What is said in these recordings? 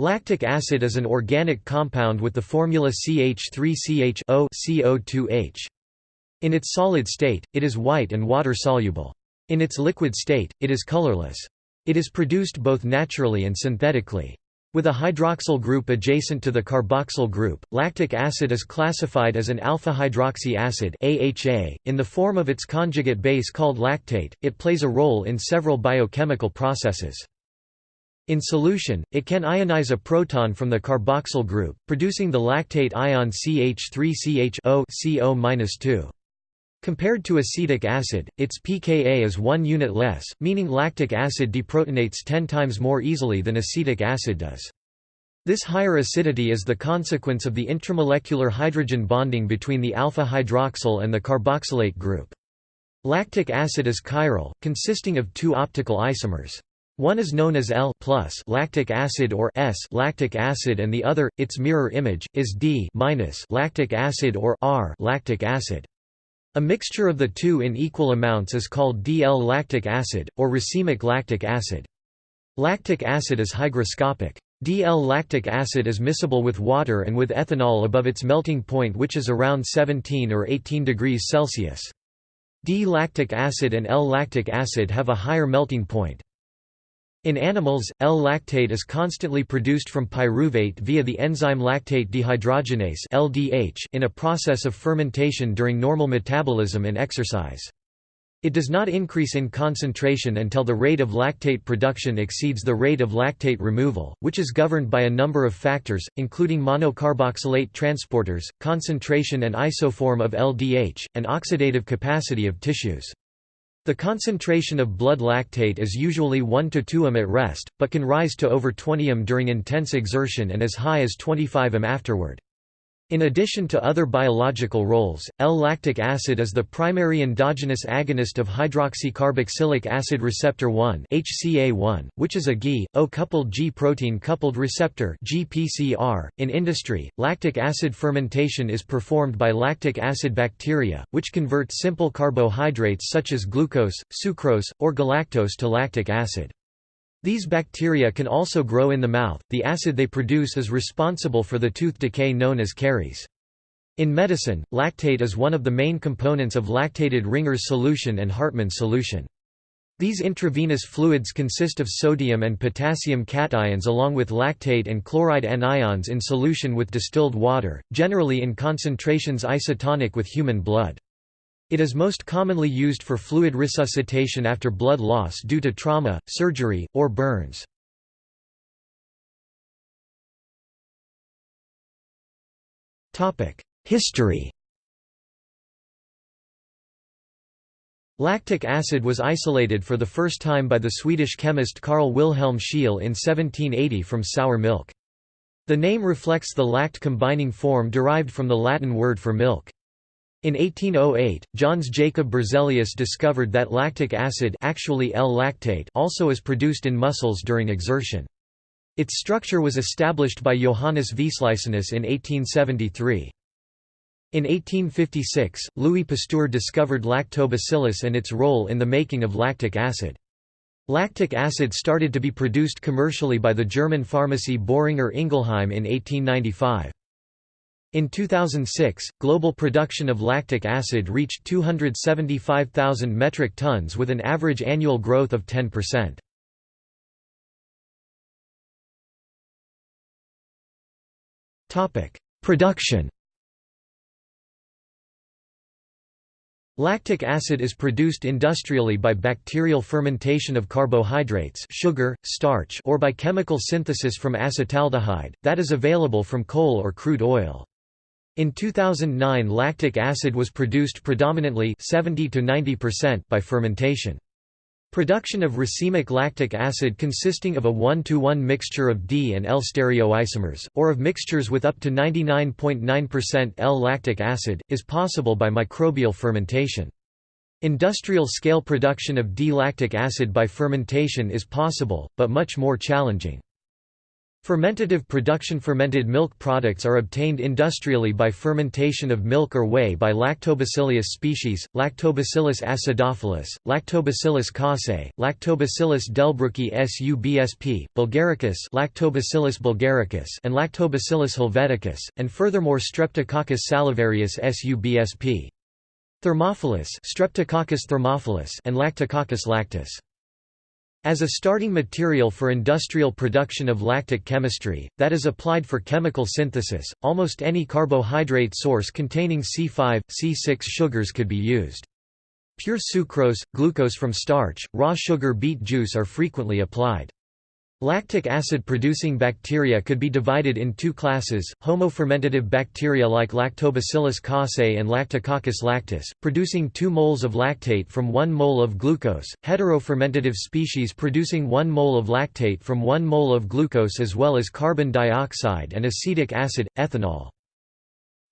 Lactic acid is an organic compound with the formula CH3CH CO2H. In its solid state, it is white and water-soluble. In its liquid state, it is colorless. It is produced both naturally and synthetically. With a hydroxyl group adjacent to the carboxyl group, lactic acid is classified as an alpha-hydroxy acid AHA. .In the form of its conjugate base called lactate, it plays a role in several biochemical processes. In solution, it can ionize a proton from the carboxyl group, producing the lactate ion CH3CH CO-2. Compared to acetic acid, its pKa is 1 unit less, meaning lactic acid deprotonates 10 times more easily than acetic acid does. This higher acidity is the consequence of the intramolecular hydrogen bonding between the alpha-hydroxyl and the carboxylate group. Lactic acid is chiral, consisting of two optical isomers. One is known as L plus lactic acid or S lactic acid and the other, its mirror image, is D minus lactic acid or R lactic acid. A mixture of the two in equal amounts is called DL lactic acid, or racemic lactic acid. Lactic acid is hygroscopic. DL lactic acid is miscible with water and with ethanol above its melting point which is around 17 or 18 degrees Celsius. D-lactic acid and L-lactic acid have a higher melting point. In animals, L-lactate is constantly produced from pyruvate via the enzyme lactate dehydrogenase (LDH) in a process of fermentation during normal metabolism and exercise. It does not increase in concentration until the rate of lactate production exceeds the rate of lactate removal, which is governed by a number of factors, including monocarboxylate transporters, concentration and isoform of LDH, and oxidative capacity of tissues. The concentration of blood lactate is usually 1 to 2 m at rest, but can rise to over 20 m during intense exertion and as high as 25 m afterward. In addition to other biological roles, L-lactic acid is the primary endogenous agonist of hydroxycarboxylic acid receptor 1 (HCA1), which is a Gi, O-coupled G protein coupled receptor (GPCR). In industry, lactic acid fermentation is performed by lactic acid bacteria, which convert simple carbohydrates such as glucose, sucrose, or galactose to lactic acid. These bacteria can also grow in the mouth. The acid they produce is responsible for the tooth decay known as caries. In medicine, lactate is one of the main components of lactated Ringer's solution and Hartmann's solution. These intravenous fluids consist of sodium and potassium cations along with lactate and chloride anions in solution with distilled water, generally in concentrations isotonic with human blood. It is most commonly used for fluid resuscitation after blood loss due to trauma, surgery, or burns. History Lactic acid was isolated for the first time by the Swedish chemist Carl Wilhelm Scheele in 1780 from sour milk. The name reflects the lact combining form derived from the Latin word for milk. In 1808, Jöns Jacob Berzelius discovered that lactic acid actually L-lactate also is produced in muscles during exertion. Its structure was established by Johannes Wislicenus in 1873. In 1856, Louis Pasteur discovered lactobacillus and its role in the making of lactic acid. Lactic acid started to be produced commercially by the German pharmacy Boehringer Ingelheim in 1895. In 2006, global production of lactic acid reached 275,000 metric tons with an average annual growth of 10%. Topic: Production. Lactic acid is produced industrially by bacterial fermentation of carbohydrates sugar, starch or by chemical synthesis from acetaldehyde, that is available from coal or crude oil. In 2009 lactic acid was produced predominantly 70 to 90% by fermentation. Production of racemic lactic acid consisting of a 1-to-1 mixture of D and L stereoisomers, or of mixtures with up to 99.9% L-lactic acid, is possible by microbial fermentation. Industrial-scale production of D-lactic acid by fermentation is possible, but much more challenging. Fermentative production Fermented milk products are obtained industrially by fermentation of milk or whey by Lactobacillus species, Lactobacillus acidophilus, Lactobacillus casei, Lactobacillus delbrueckii subsp, bulgaricus Lactobacillus bulgaricus and Lactobacillus helveticus, and furthermore Streptococcus salivarius subsp. Thermophilus Streptococcus thermophilus and Lactococcus lactis. As a starting material for industrial production of lactic chemistry, that is applied for chemical synthesis, almost any carbohydrate source containing C5, C6 sugars could be used. Pure sucrose, glucose from starch, raw sugar beet juice are frequently applied. Lactic acid-producing bacteria could be divided in two classes, homofermentative bacteria like Lactobacillus casei and Lactococcus lactis, producing 2 moles of lactate from 1 mole of glucose, heterofermentative species producing 1 mole of lactate from 1 mole of glucose as well as carbon dioxide and acetic acid, ethanol.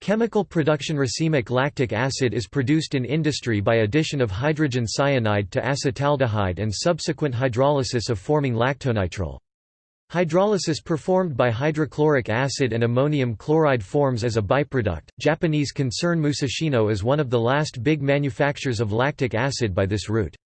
Chemical production racemic lactic acid is produced in industry by addition of hydrogen cyanide to acetaldehyde and subsequent hydrolysis of forming lactonitrile. Hydrolysis performed by hydrochloric acid and ammonium chloride forms as a byproduct. Japanese concern Musashino is one of the last big manufacturers of lactic acid by this route.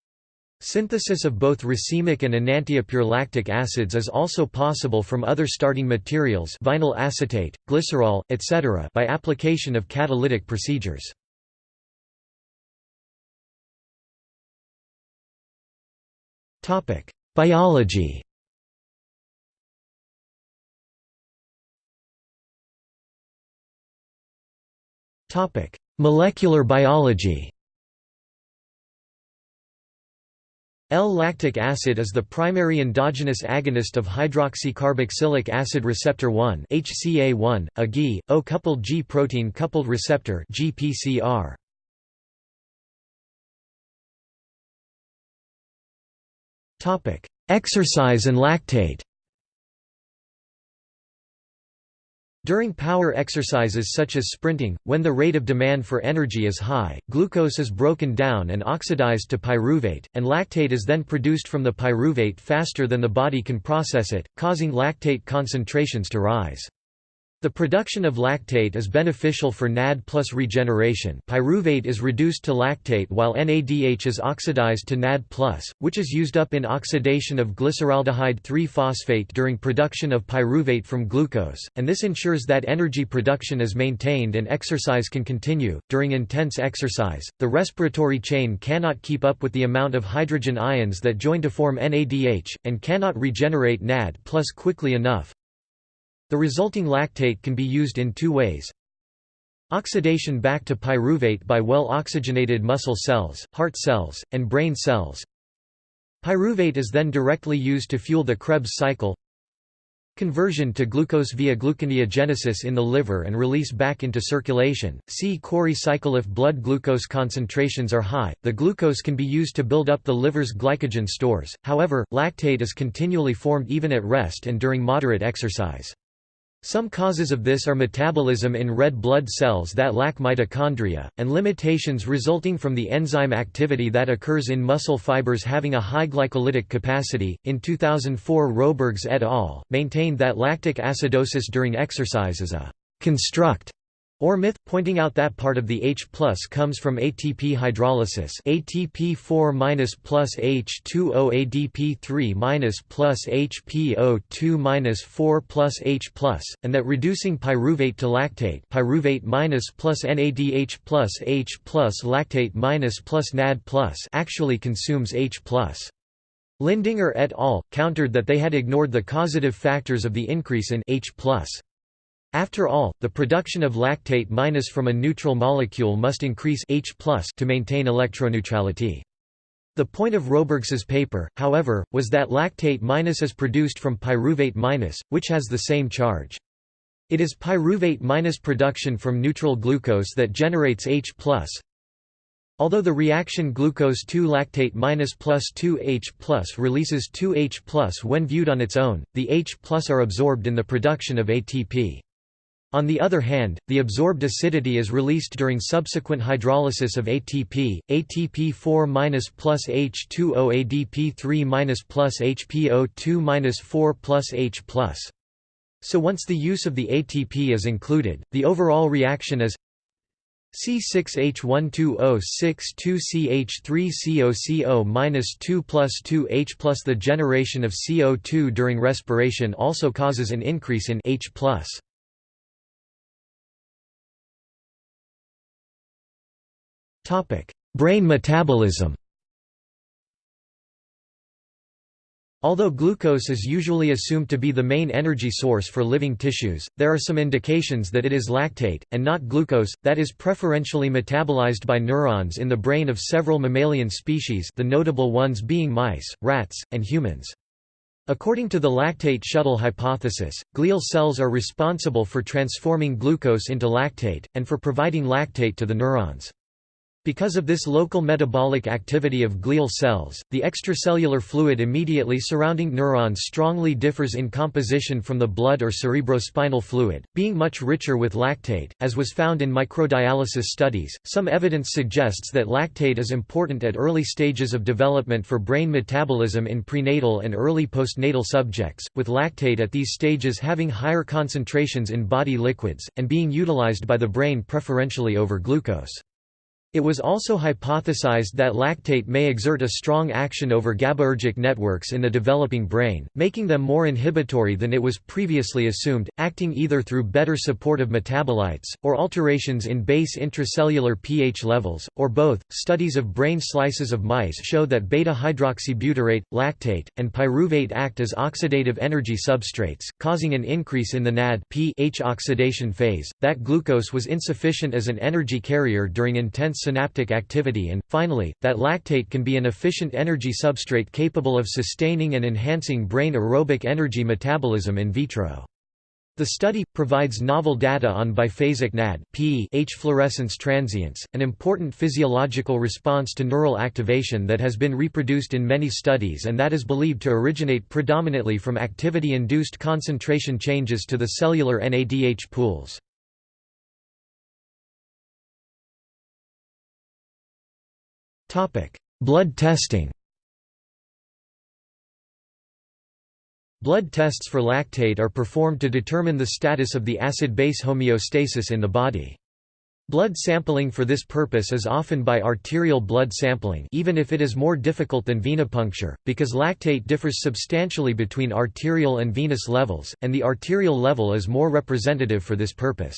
Synthesis of both racemic and enantiopure lactic acids is also possible from other starting materials vinyl acetate, glycerol, etc. by application of catalytic procedures. Biology Molecular biology L-lactic acid is the primary endogenous agonist of hydroxycarboxylic acid receptor 1 HCA1, a G, O-coupled G protein coupled receptor GPCR. Exercise and lactate. During power exercises such as sprinting, when the rate of demand for energy is high, glucose is broken down and oxidized to pyruvate, and lactate is then produced from the pyruvate faster than the body can process it, causing lactate concentrations to rise. The production of lactate is beneficial for NAD plus regeneration pyruvate is reduced to lactate while NADH is oxidized to NAD plus, which is used up in oxidation of glyceraldehyde 3-phosphate during production of pyruvate from glucose, and this ensures that energy production is maintained and exercise can continue. During intense exercise, the respiratory chain cannot keep up with the amount of hydrogen ions that join to form NADH, and cannot regenerate NAD plus quickly enough, the resulting lactate can be used in two ways. Oxidation back to pyruvate by well-oxygenated muscle cells, heart cells, and brain cells. Pyruvate is then directly used to fuel the Krebs cycle. Conversion to glucose via gluconeogenesis in the liver and release back into circulation. See Cori cycle If blood glucose concentrations are high, the glucose can be used to build up the liver's glycogen stores, however, lactate is continually formed even at rest and during moderate exercise. Some causes of this are metabolism in red blood cells that lack mitochondria, and limitations resulting from the enzyme activity that occurs in muscle fibers having a high glycolytic capacity. In 2004, Robergs et al. maintained that lactic acidosis during exercise is a construct or myth, pointing out that part of the H plus comes from ATP hydrolysis ATP4 plus H2O ADP3 plus HPO2 4 plus H and that reducing pyruvate to lactate pyruvate minus plus NADH plus H plus lactate minus plus NAD plus actually consumes H plus. Lindinger et al. countered that they had ignored the causative factors of the increase in H after all, the production of lactate minus from a neutral molecule must increase H to maintain electroneutrality. The point of Robergs's paper, however, was that lactate minus is produced from pyruvate minus, which has the same charge. It is pyruvate minus production from neutral glucose that generates H+. Although the reaction glucose 2-lactate minus plus 2H plus releases 2H plus when viewed on its own, the H plus are absorbed in the production of ATP. On the other hand, the absorbed acidity is released during subsequent hydrolysis of ATP, ATP4- plus H2O ADP3- plus HPO2- 4 plus H+. So once the use of the ATP is included, the overall reaction is C6H12O62CH3COCO 2 plus 2H plus the generation of CO2 during respiration also causes an increase in H plus. Brain metabolism Although glucose is usually assumed to be the main energy source for living tissues, there are some indications that it is lactate, and not glucose, that is preferentially metabolized by neurons in the brain of several mammalian species the notable ones being mice, rats, and humans. According to the lactate shuttle hypothesis, glial cells are responsible for transforming glucose into lactate, and for providing lactate to the neurons. Because of this local metabolic activity of glial cells, the extracellular fluid immediately surrounding neurons strongly differs in composition from the blood or cerebrospinal fluid, being much richer with lactate, as was found in microdialysis studies. Some evidence suggests that lactate is important at early stages of development for brain metabolism in prenatal and early postnatal subjects, with lactate at these stages having higher concentrations in body liquids, and being utilized by the brain preferentially over glucose. It was also hypothesized that lactate may exert a strong action over GABAergic networks in the developing brain, making them more inhibitory than it was previously assumed, acting either through better support of metabolites, or alterations in base intracellular pH levels, or both. Studies of brain slices of mice show that beta hydroxybutyrate, lactate, and pyruvate act as oxidative energy substrates, causing an increase in the NAD pH oxidation phase, that glucose was insufficient as an energy carrier during intense synaptic activity and, finally, that lactate can be an efficient energy substrate capable of sustaining and enhancing brain aerobic energy metabolism in vitro. The study provides novel data on biphasic NAD fluorescence transients, an important physiological response to neural activation that has been reproduced in many studies and that is believed to originate predominantly from activity-induced concentration changes to the cellular NADH pools. Blood testing Blood tests for lactate are performed to determine the status of the acid-base homeostasis in the body. Blood sampling for this purpose is often by arterial blood sampling even if it is more difficult than venipuncture, because lactate differs substantially between arterial and venous levels, and the arterial level is more representative for this purpose.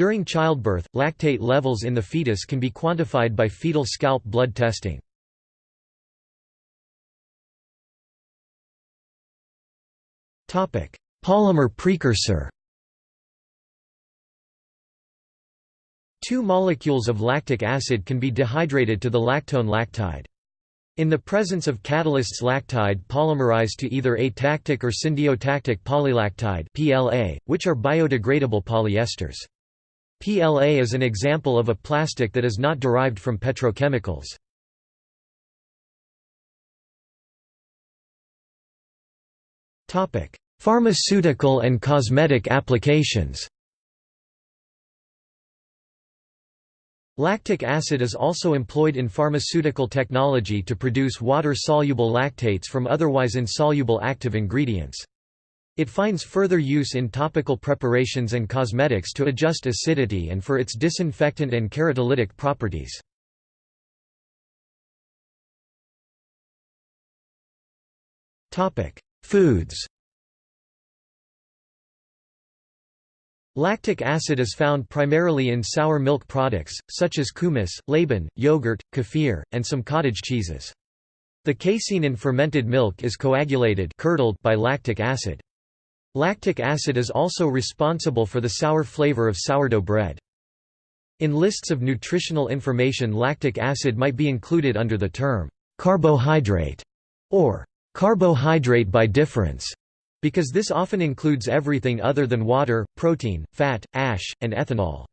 During childbirth, lactate levels in the fetus can be quantified by fetal scalp blood testing. Polymer precursor Two molecules of lactic acid can be dehydrated to the lactone lactide. In the presence of catalysts lactide polymerize to either atactic or syndiotactic polylactide PLA, which are biodegradable polyesters. PLA is an example of a plastic that is not derived from petrochemicals. Pharmaceutical and cosmetic applications Lactic acid is also employed in pharmaceutical technology to produce water-soluble lactates from otherwise insoluble active ingredients. It finds further use in topical preparations and cosmetics to adjust acidity and for its disinfectant and keratolytic properties. Foods Lactic acid is found primarily in sour milk products, such as kumis, laban, yogurt, kefir, and some cottage cheeses. The casein in fermented milk is coagulated curdled by lactic acid. Lactic acid is also responsible for the sour flavor of sourdough bread. In lists of nutritional information lactic acid might be included under the term carbohydrate or carbohydrate by difference, because this often includes everything other than water, protein, fat, ash, and ethanol.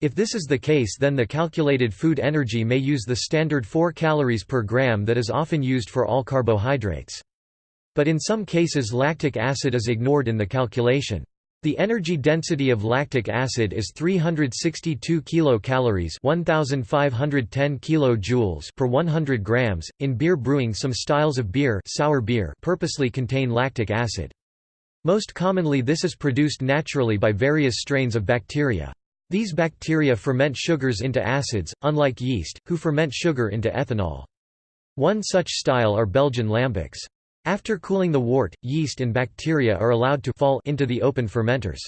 If this is the case then the calculated food energy may use the standard 4 calories per gram that is often used for all carbohydrates. But in some cases lactic acid is ignored in the calculation. The energy density of lactic acid is 362 kilocalories, 1510 kilojoules per 100 grams. In beer brewing, some styles of beer, sour beer purposely contain lactic acid. Most commonly this is produced naturally by various strains of bacteria. These bacteria ferment sugars into acids, unlike yeast, who ferment sugar into ethanol. One such style are Belgian lambics. After cooling the wort, yeast and bacteria are allowed to fall into the open fermenters.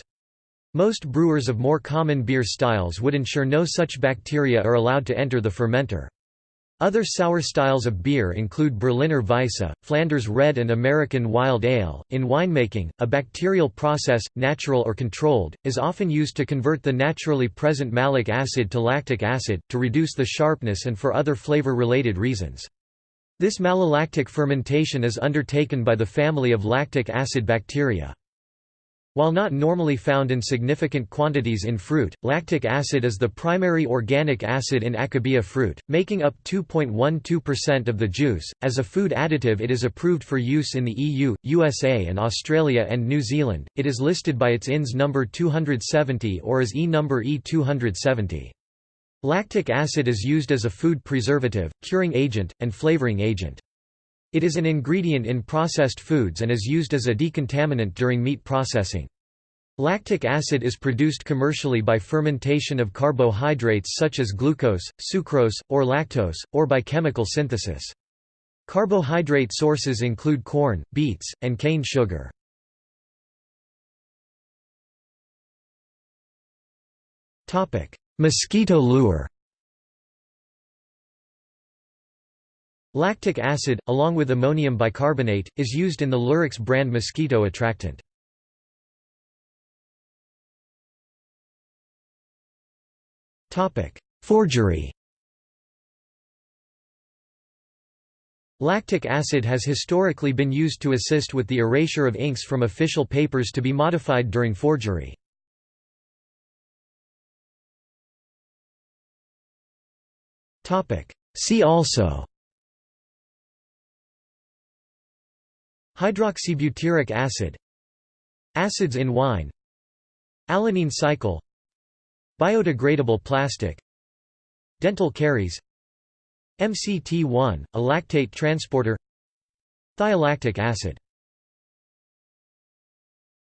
Most brewers of more common beer styles would ensure no such bacteria are allowed to enter the fermenter. Other sour styles of beer include Berliner Weisse, Flanders Red and American Wild Ale. In winemaking, a bacterial process, natural or controlled, is often used to convert the naturally present malic acid to lactic acid, to reduce the sharpness and for other flavor-related reasons. This malolactic fermentation is undertaken by the family of lactic acid bacteria. While not normally found in significant quantities in fruit, lactic acid is the primary organic acid in akebia fruit, making up 2.12% of the juice. As a food additive, it is approved for use in the EU, USA, and Australia and New Zealand. It is listed by its INS number 270 or as E number E270. Lactic acid is used as a food preservative, curing agent, and flavoring agent. It is an ingredient in processed foods and is used as a decontaminant during meat processing. Lactic acid is produced commercially by fermentation of carbohydrates such as glucose, sucrose, or lactose, or by chemical synthesis. Carbohydrate sources include corn, beets, and cane sugar. Mosquito lure Lactic acid, along with ammonium bicarbonate, is used in the Lurex brand mosquito attractant. Forgery Lactic acid has historically been used to assist with the erasure of inks from official papers to be modified during forgery. See also. Hydroxybutyric acid. Acids in wine. Alanine cycle. Biodegradable plastic. Dental caries. MCT1, a lactate transporter. Thiolactic acid